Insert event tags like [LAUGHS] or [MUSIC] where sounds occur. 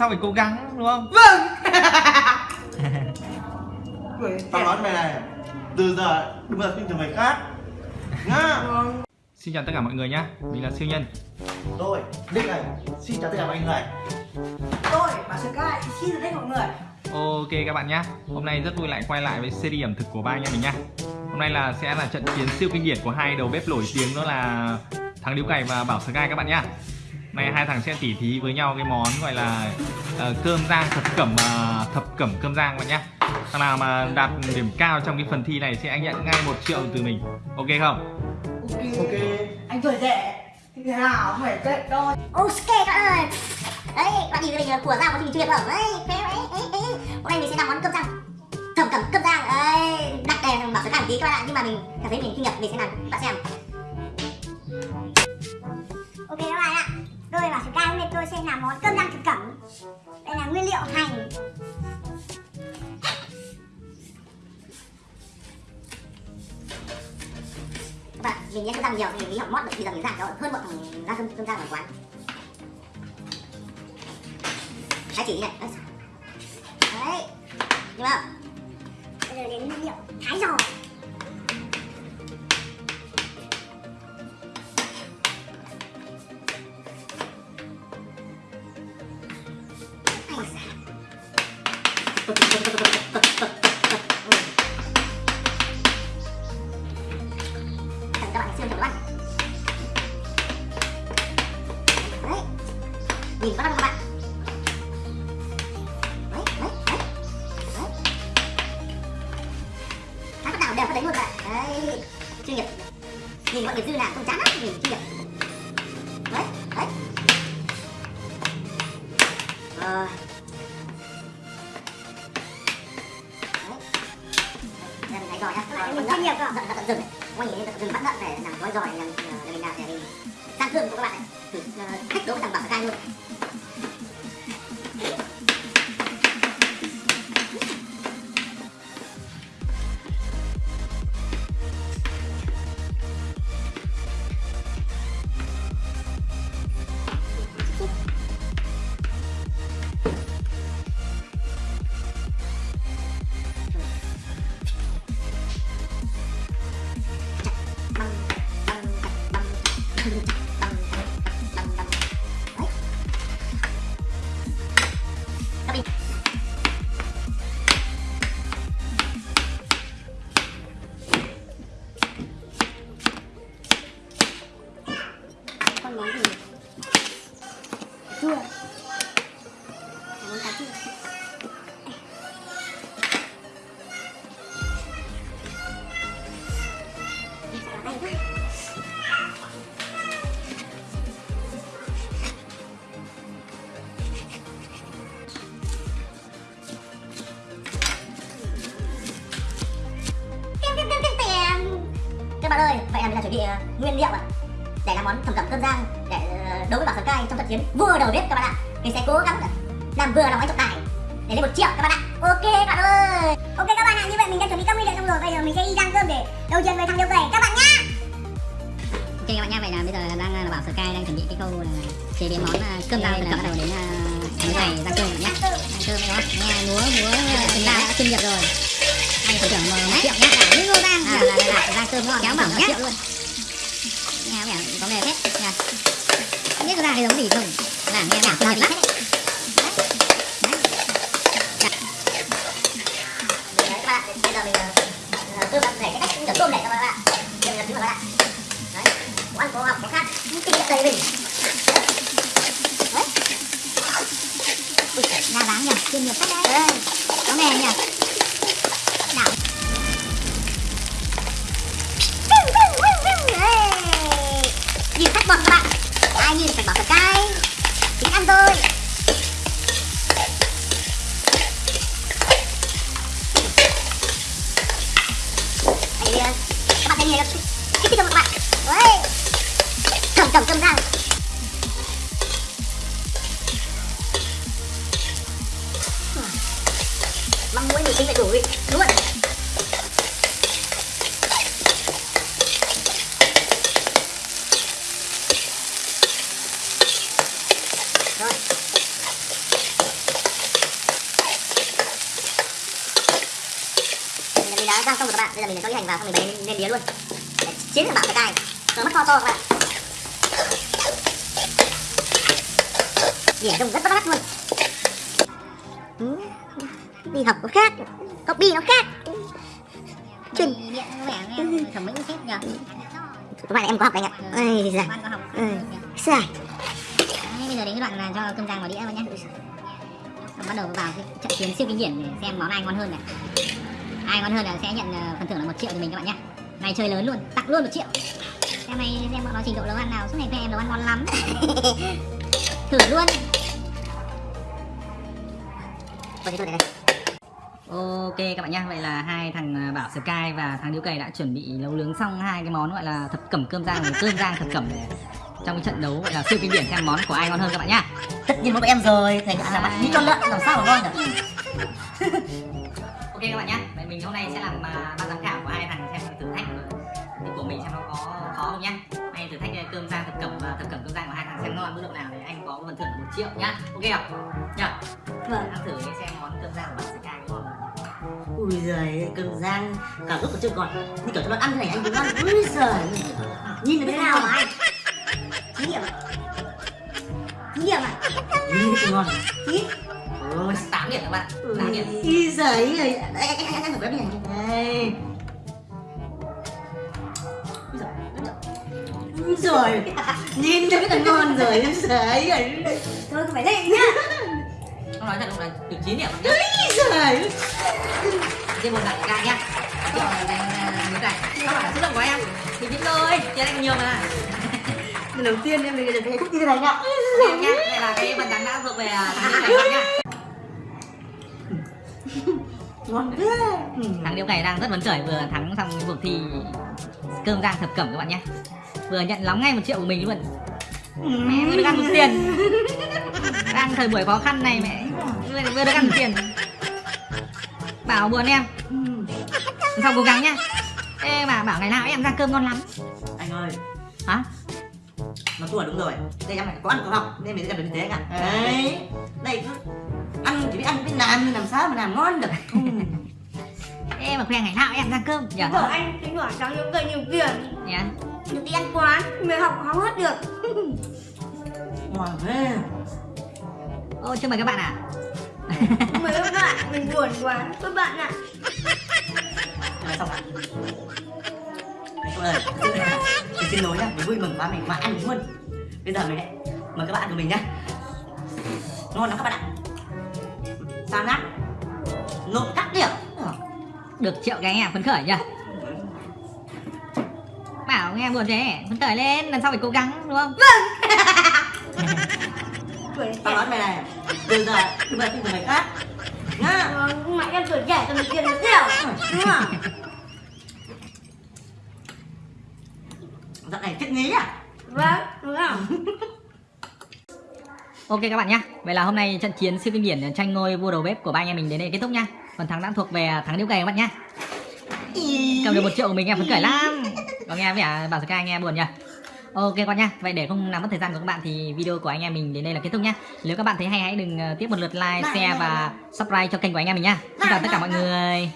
sau phải cố gắng đúng không? Vâng. Tao nói mày này từ giờ đừng bao giờ tin tưởng người khác. Nhá. Xin chào tất cả mọi người nhá mình là siêu nhân. Tôi Nick này xin chào tất cả mọi người. Tôi bà Sky xin chào tất cả mọi người. Ok các bạn nhá hôm nay rất vui lại quay lại với series ẩm thực của ba anh em mình nhá. Hôm nay là sẽ là trận chiến siêu kinh điển của hai đầu bếp nổi tiếng đó là thằng điếu cày và bảo Sky các bạn nhá nay hai thằng sẽ tỉ thí với nhau cái món gọi là uh, cơm rang thập cẩm uh, thập cẩm cơm rang các bạn nhá. Thằng nào mà đạt điểm cao trong cái phần thi này sẽ anh nhận ngay một triệu từ mình. Ok không? Ok. Ok. Anh tuổi trẻ. Thế nào không phải tệ đâu. Ok các bạn ơi. Đấy, bạn nhìn mình của ra một chương chuyên không? Đấy, thế đấy, đấy, đấy. Hôm nay mình sẽ làm món cơm rang. Thầm cẩm cơm rang. Đấy, đặt đèn bảo số cảm tí các bạn ạ. Nhưng mà mình cảm thấy mình kinh nghiệm mình sẽ làm. Bạn xem. Ok các bạn ạ Tôi bảo số hôm nay tôi sẽ làm món cơm rang thực cẩm Đây là nguyên liệu hành. Các bạn, mình nhớ cơm rang nhiều thì mình học mót được thì giờ mình giảm cho hơn một thằng ra cơm cơm rang ở quán. Thái chỉ này. Đấy. Nhưng mà bây giờ đến nguyên liệu thái giò. Mình bắt đầu các bạn đấy đấy đấy đấy Các bắt đầu đều có đấy luôn các bạn đấy chuyên nghiệp nhìn mọi người dư làm không chán lắm nhìn chuyên nghiệp đấy đấy rồi đây mình thấy mình chuyên nghiệp rồi tận rừng Quay nhìn tận rừng bắt lợn này làm gói giỏi làm để mình làm để mình sang cơm của các bạn này thử thách đố thằng bảo cai luôn các bạn ơi vậy là mình đã chuẩn bị ờ, nguyên liệu ạ. Để làm món thầm cẩm cơm rang để ờ, đấu với bảo sở cai trong trận chiến vua đầu bếp các bạn ạ. Mình sẽ cố gắng làm vừa lòng anh trọng tài để lên một triệu các bạn ạ. Ok các bạn ơi. Ok các bạn ạ như vậy mình đã chuẩn bị các nguyên liệu xong rồi. Bây giờ mình sẽ đi rang cơm để đấu chiến với thằng điêu cày các bạn nhá. Ok các bạn nhá, vậy là bây giờ đang là bảo Sky đang chuẩn bị cái câu là chế biến món à, cơm rang. Bắt đầu đến uh, ngày rang cơm nhá. Rang cơm. Đó, nghe múa múa chúng ta đã chuyên nghiệp rồi. Anh phải tưởng một triệu nhá, là những ngô rang à, cơm ngon, kéo bảo nhá. Luôn. Nghe vẻ có nghề hết nha. Không biết có ra cái giống gì không? Là nghe vẻ mệt lắm. Bây giờ mình cơm bạn để cái cách rửa cơm để cho các bạn mình là thứ mà các bạn đấy có ăn có học có khác kinh nghiệm đầy mình đấy Ui, Đa dáng nhỉ, chuyên nghiệp hết đấy. Có nghề nhỉ. Nhìn các bạn. Ai nhìn phải bảo thật cay. Chính ăn thôi. Đấy, các bạn thấy nhìn được kích thích không các bạn. Đấy. cầm cầm cầm rang mong muốn mình tính phải đủ luôn rồi xong rồi các bạn. Bây giờ mình cho cái hành vào xong mình bày lên, lên đĩa luôn. Để chiến được bảo sờ cai rồi mất to to các bạn. Biển trông rất bắt mắt luôn. Ừ, đi học có khác copy nó khác. Chuyên- thẩm mỹ phết nhờ. Các bạn em có học anh ạ. Bạn học. Ừ. sai bây giờ đến cái đoạn là cho cơm rang vào đĩa vào nhé bắt đầu vào cái trận chiến siêu kinh điển để xem món ai ngon hơn này ai ngon hơn là sẽ nhận ờ, phần thưởng là một triệu từ mình các bạn nhé. Này chơi lớn luôn tặng luôn một triệu. Xem này xem bọn nó trình độ nấu ăn nào. Suốt ngày khoe em nấu ăn ngon lắm. [LAUGHS] Thử luôn. Tôi đây này Ok các bạn nhé, vậy là hai thằng à, Bảo Sky và thằng Điếu Cày đã chuẩn bị nấu nướng xong hai cái món gọi là thập cẩm cơm rang và cơm rang thập cẩm. Để trong cái trận đấu gọi là siêu kinh điển xem món của ai ngon hơn các bạn nhá. tất nhiên mỗi em rồi. Thầy đã làm bạn như con lợn làm sao mà ngon được Ok các bạn nhé, vậy mình hôm nay sẽ làm à, ban giám khảo của hai thằng xem thử thách của- của mình xem nó có khó không nhá. Hay thử thách cơm rang thập cẩm và thập cẩm cơm rang của hai thằng xem ngon mức độ nào để anh có phần thưởng là một triệu nhá. Ok không? Nhá. Vâng. Ăn thử đi xem món cơm rang của Bảo Sky ngon không. ui giời cơm rang cả lúc còn chưa còn như kiểu cho nó ăn thế này anh cũng ăn ui giời nhìn thấy thế nào mà anh thí nghiệm thí nghiệm ạ nhìn ngon thí Ôi, 8 điểm các bạn. 8 điểm. ui giời ơi đây anh thử cái này đây giời nhìn thấy cái ngon rồi ui giời ơi thôi không phải đây nhá Không nói thật lúc này được 9 điểm nhá. giời Trên một đặt ca nhá. Triệu là cái. Phải là chất lượng của em. Thì biết rồi, tiền anh nhiều mà. lần đầu tiên em được như thế này nhá đây là cái phần thắng đã thuộc về à, thằng nhá. Ngon thế ừ. Thằng Điếu Cày đang rất phấn khởi vừa thắng xong cuộc thi cơm rang thập cẩm các bạn nhé. Vừa nhận lóng ngay một triệu của mình luôn. Mẹ vừa được ăn một tiền. Đang thời buổi khó khăn này mẹ vừa, vừa được ăn một tiền. Bảo buồn em, Ừ. sau cố gắng nhá. Ê mà bảo ngày nào em ra cơm ngon lắm. anh ơi Hả? Nó thua đúng rồi. Đây em này có ăn có học nên mình sẽ làm được như thế cả đấy. Đây cứ ăn chỉ biết ăn biết làm nhưng làm sao mà làm ngon được. [LAUGHS] Ê mà khoe ngày nào em ra cơm. Nhỉ? Bảo anh tính hỏi cháu những cây nhiều tiền Nhá. Được [LAUGHS] đi ăn quán Mình học không hết được. Ngon thế. Ô chưa mời các bạn à? Mấy các bạn Mình buồn quá. Các bạn ạ. Xong ạ Cô ơi, mình xin lỗi nhá, mình vui mừng quá mình mà ăn luôn. Bây giờ mình lại mời các bạn của mình nhá. Ngon lắm các bạn ạ. Sao nát Nộp cắt điểm. Được triệu cái anh em phấn khởi chưa? Bảo nghe buồn thế, phấn khởi lên, lần sau phải cố gắng đúng không? Tuổi Tao nói mày này Từ giờ đừng bao tin từ người khác. Nhá. Vâng, mà em tuổi trẻ cho mình tiền được nhiều. Đúng không? Nghĩ à Vâng, đúng không? [LAUGHS] Ok các bạn nhá. Vậy là hôm nay trận chiến siêu kinh điển tranh ngôi vua đầu bếp của ba anh em mình đến đây kết thúc nhá. Phần thắng đã thuộc về thắng điếu cày các bạn nhá. Cầm được một triệu của mình em phấn khởi lắm. [LAUGHS] Có nghe vẻ bảo Sky nghe buồn nhỉ? Ok con nhá. Vậy để không làm mất thời gian của các bạn thì video của anh em mình đến đây là kết thúc nhá. Nếu các bạn thấy hay hãy đừng ờ, tiếp một lượt like, share và subscribe cho kênh của anh em mình nhá. Xin chào tất cả mọi người.